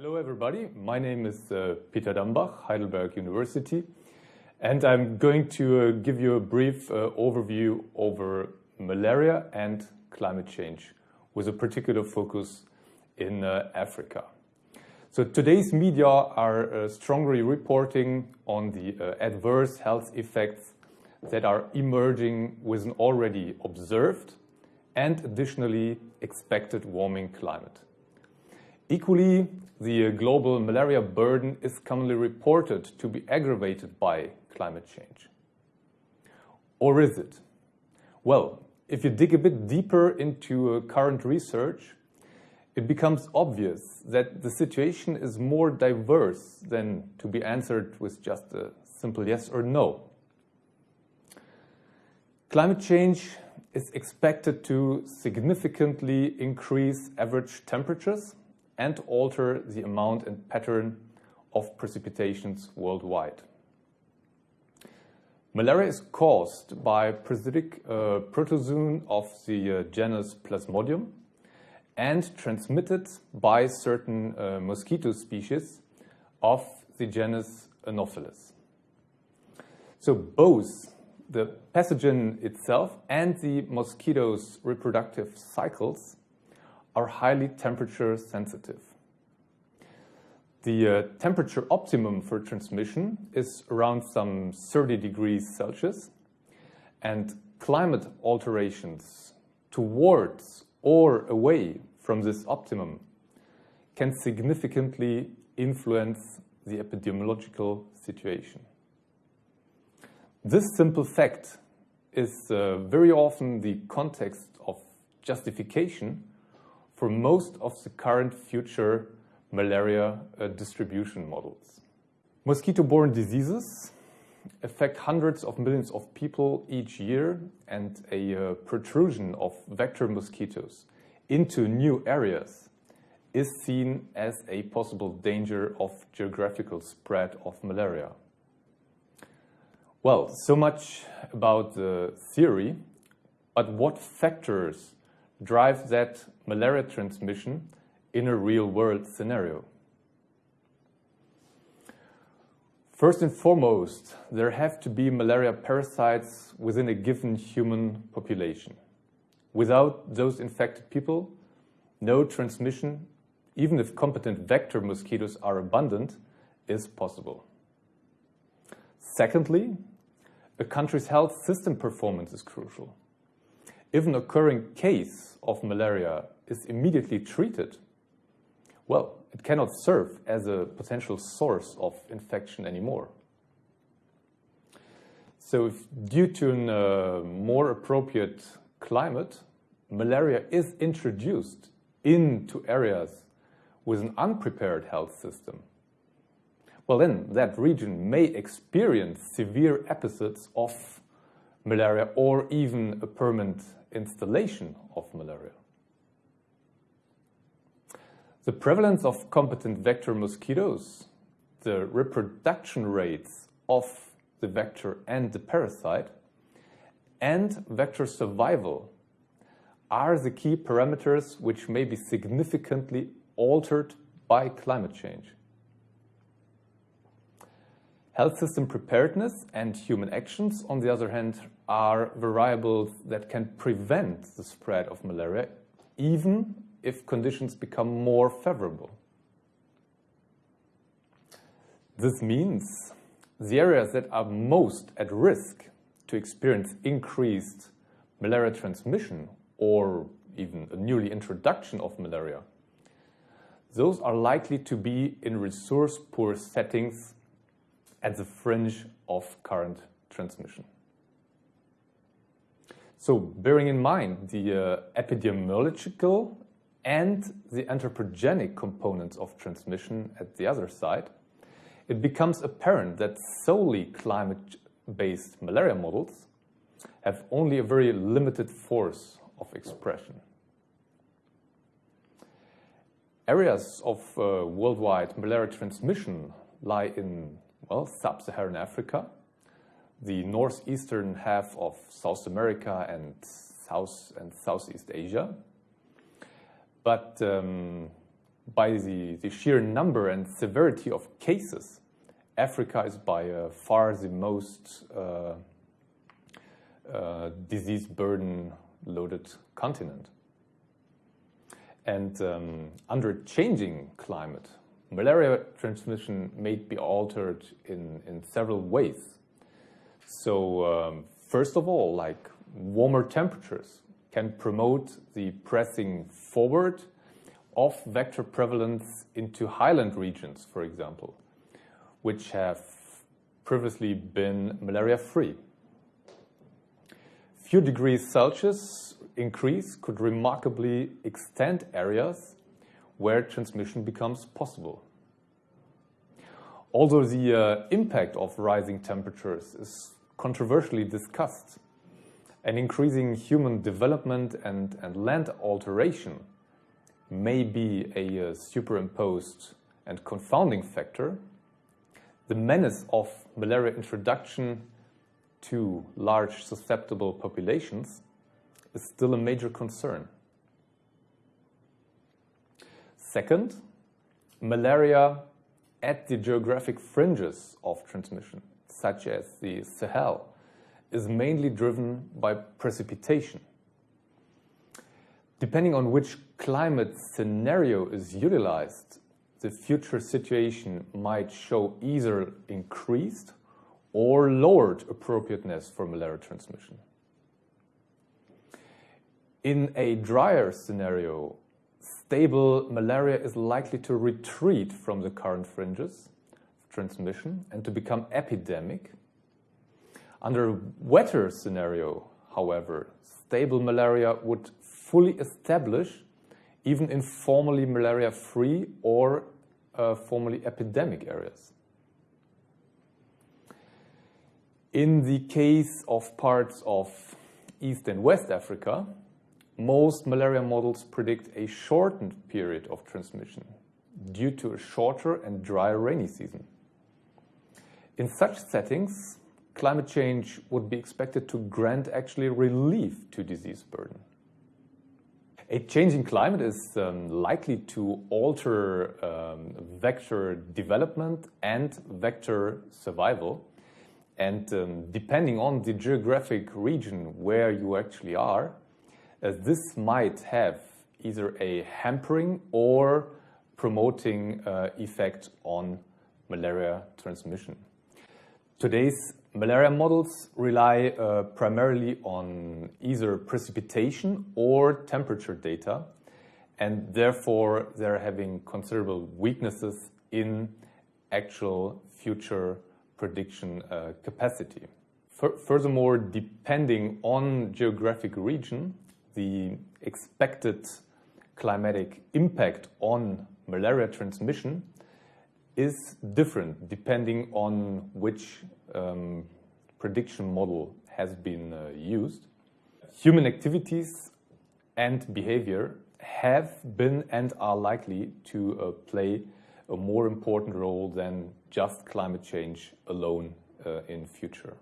Hello everybody, my name is uh, Peter Dambach, Heidelberg University, and I'm going to uh, give you a brief uh, overview over malaria and climate change with a particular focus in uh, Africa. So today's media are uh, strongly reporting on the uh, adverse health effects that are emerging with an already observed and additionally expected warming climate. Equally, the uh, global malaria burden is commonly reported to be aggravated by climate change. Or is it? Well, if you dig a bit deeper into uh, current research, it becomes obvious that the situation is more diverse than to be answered with just a simple yes or no. Climate change is expected to significantly increase average temperatures and alter the amount and pattern of precipitations worldwide. Malaria is caused by parasitic uh, protozoon of the uh, genus Plasmodium and transmitted by certain uh, mosquito species of the genus Anopheles. So both the pathogen itself and the mosquito's reproductive cycles are highly temperature sensitive. The uh, temperature optimum for transmission is around some 30 degrees Celsius and climate alterations towards or away from this optimum can significantly influence the epidemiological situation. This simple fact is uh, very often the context of justification for most of the current future malaria uh, distribution models. Mosquito-borne diseases affect hundreds of millions of people each year and a uh, protrusion of vector mosquitoes into new areas is seen as a possible danger of geographical spread of malaria. Well, so much about the theory, but what factors drive that malaria transmission in a real-world scenario. First and foremost, there have to be malaria parasites within a given human population. Without those infected people, no transmission, even if competent vector mosquitoes are abundant, is possible. Secondly, a country's health system performance is crucial. If an occurring case of malaria is immediately treated, well, it cannot serve as a potential source of infection anymore. So if due to a uh, more appropriate climate, malaria is introduced into areas with an unprepared health system, well then that region may experience severe episodes of malaria or even a permanent installation of malaria. The prevalence of competent vector mosquitoes, the reproduction rates of the vector and the parasite, and vector survival are the key parameters which may be significantly altered by climate change. Health system preparedness and human actions, on the other hand, are variables that can prevent the spread of malaria, even if conditions become more favorable. This means the areas that are most at risk to experience increased malaria transmission or even a newly introduction of malaria, those are likely to be in resource-poor settings at the fringe of current transmission. So bearing in mind the uh, epidemiological and the anthropogenic components of transmission at the other side, it becomes apparent that solely climate-based malaria models have only a very limited force of expression. Areas of uh, worldwide malaria transmission lie in well, sub-Saharan Africa, the northeastern half of South America and South and Southeast Asia. But um, by the, the sheer number and severity of cases, Africa is by uh, far the most uh, uh, disease burden loaded continent. And um, under changing climate, malaria transmission may be altered in, in several ways. So um, first of all, like warmer temperatures can promote the pressing forward of vector prevalence into highland regions, for example, which have previously been malaria-free. Few degrees Celsius increase could remarkably extend areas where transmission becomes possible. Although the uh, impact of rising temperatures is controversially discussed, an increasing human development and, and land alteration may be a uh, superimposed and confounding factor, the menace of malaria introduction to large susceptible populations is still a major concern. Second, malaria at the geographic fringes of transmission, such as the Sahel, is mainly driven by precipitation. Depending on which climate scenario is utilized, the future situation might show either increased or lowered appropriateness for malaria transmission. In a drier scenario, stable malaria is likely to retreat from the current fringes of transmission and to become epidemic. Under a wetter scenario, however, stable malaria would fully establish even in formerly malaria-free or uh, formerly epidemic areas. In the case of parts of East and West Africa, most malaria models predict a shortened period of transmission due to a shorter and drier rainy season. In such settings, climate change would be expected to grant actually relief to disease burden. A changing climate is um, likely to alter um, vector development and vector survival. And um, depending on the geographic region where you actually are, as this might have either a hampering or promoting uh, effect on malaria transmission. Today's malaria models rely uh, primarily on either precipitation or temperature data, and therefore they're having considerable weaknesses in actual future prediction uh, capacity. furthermore, depending on geographic region, the expected climatic impact on malaria transmission is different depending on which um, prediction model has been uh, used. Human activities and behavior have been and are likely to uh, play a more important role than just climate change alone uh, in future.